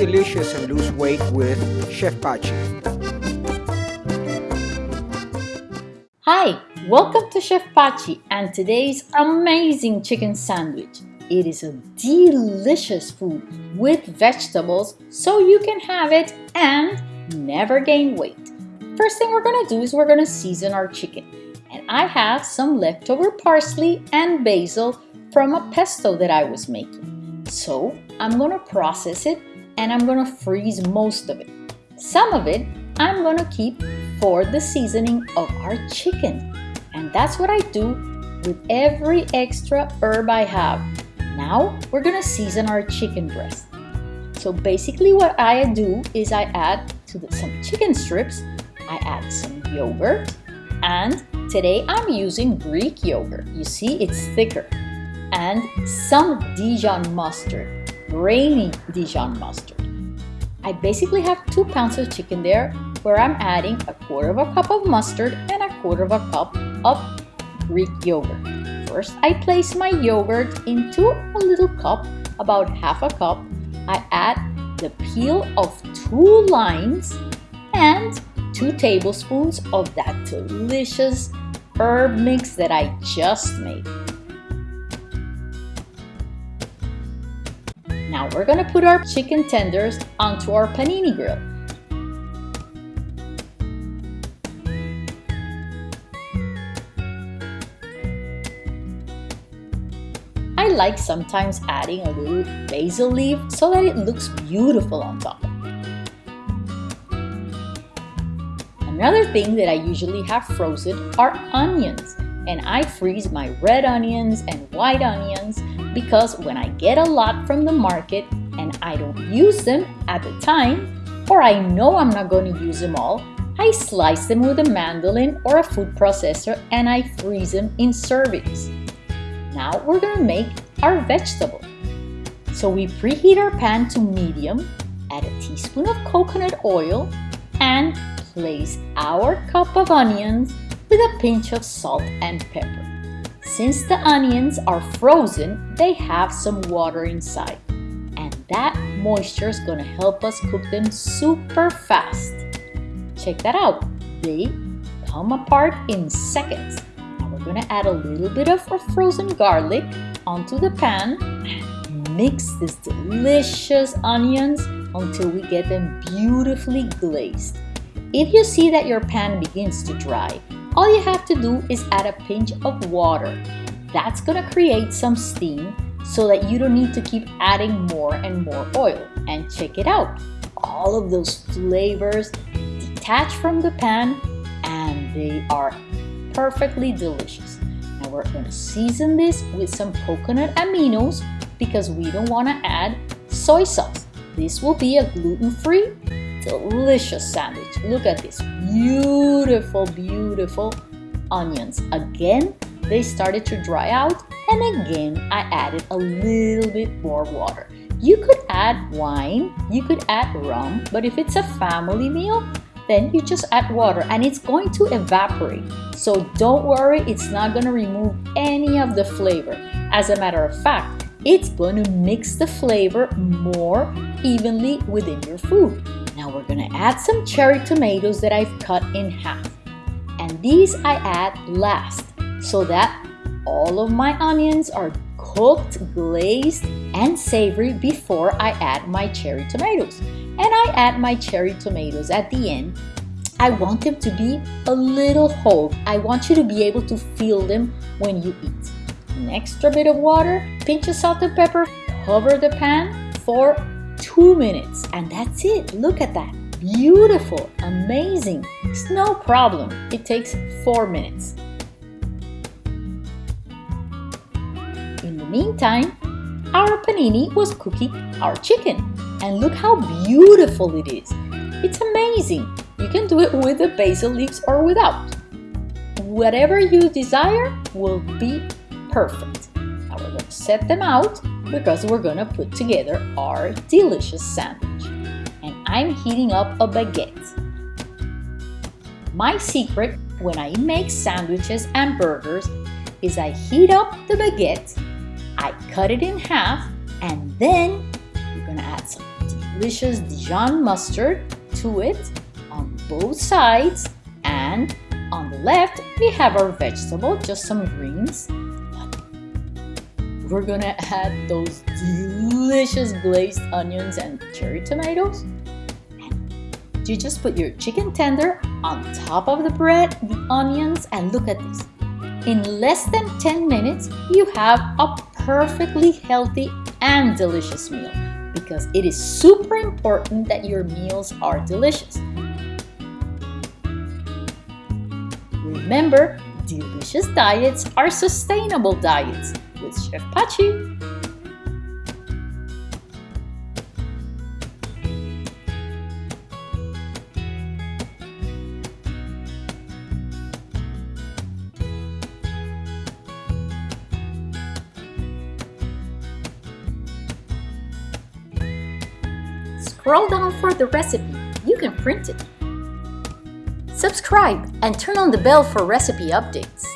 delicious and lose weight with Chef Pachi. Hi, welcome to Chef Pachi and today's amazing chicken sandwich. It is a delicious food with vegetables so you can have it and never gain weight. First thing we're gonna do is we're gonna season our chicken. And I have some leftover parsley and basil from a pesto that I was making. So I'm gonna process it and I'm gonna freeze most of it. Some of it I'm gonna keep for the seasoning of our chicken. And that's what I do with every extra herb I have. Now we're gonna season our chicken breast. So basically what I do is I add to the, some chicken strips, I add some yogurt and today I'm using Greek yogurt. You see it's thicker and some Dijon mustard, grainy Dijon mustard. I basically have two pounds of chicken there where I'm adding a quarter of a cup of mustard and a quarter of a cup of Greek yogurt. First, I place my yogurt into a little cup, about half a cup. I add the peel of two limes and two tablespoons of that delicious herb mix that I just made. We're gonna put our chicken tenders onto our panini grill. I like sometimes adding a little basil leaf so that it looks beautiful on top. Another thing that I usually have frozen are onions and I freeze my red onions and white onions because when I get a lot from the market and I don't use them at the time or I know I'm not going to use them all, I slice them with a mandolin or a food processor and I freeze them in servings. Now we're going to make our vegetable. So we preheat our pan to medium, add a teaspoon of coconut oil, and place our cup of onions with a pinch of salt and pepper. Since the onions are frozen, they have some water inside. And that moisture is to help us cook them super fast. Check that out. They come apart in seconds. Now we're gonna add a little bit of frozen garlic onto the pan. and Mix these delicious onions until we get them beautifully glazed. If you see that your pan begins to dry, all you have to do is add a pinch of water. That's gonna create some steam so that you don't need to keep adding more and more oil. And check it out. All of those flavors detach from the pan and they are perfectly delicious. Now we're to season this with some coconut aminos because we don't want to add soy sauce. This will be a gluten-free, delicious sandwich. Look at this beautiful, beautiful onions. Again, they started to dry out and again, I added a little bit more water. You could add wine, you could add rum, but if it's a family meal, then you just add water and it's going to evaporate. So don't worry, it's not going to remove any of the flavor. As a matter of fact, it's going to mix the flavor more evenly within your food. To add some cherry tomatoes that I've cut in half. And these I add last so that all of my onions are cooked, glazed, and savory before I add my cherry tomatoes and I add my cherry tomatoes at the end. I want them to be a little whole. I want you to be able to feel them when you eat. An extra bit of water, pinch of salt and pepper, cover the pan for two minutes and that's it. Look at that. Beautiful, amazing. It's no problem. It takes four minutes. In the meantime, our panini was cooking our chicken. And look how beautiful it is. It's amazing. You can do it with the basil leaves or without. Whatever you desire will be perfect. Now we're going to set them out because we're going to put together our delicious sandwich. I'm heating up a baguette. My secret when I make sandwiches and burgers is I heat up the baguette, I cut it in half, and then you're gonna add some delicious Dijon mustard to it on both sides and on the left we have our vegetable, just some greens. We're gonna add those delicious glazed onions and cherry tomatoes. You just put your chicken tender on top of the bread, the onions, and look at this. In less than 10 minutes, you have a perfectly healthy and delicious meal because it is super important that your meals are delicious. Remember, delicious diets are sustainable diets with Chef Pachi. Scroll down for the recipe. You can print it. Subscribe and turn on the bell for recipe updates.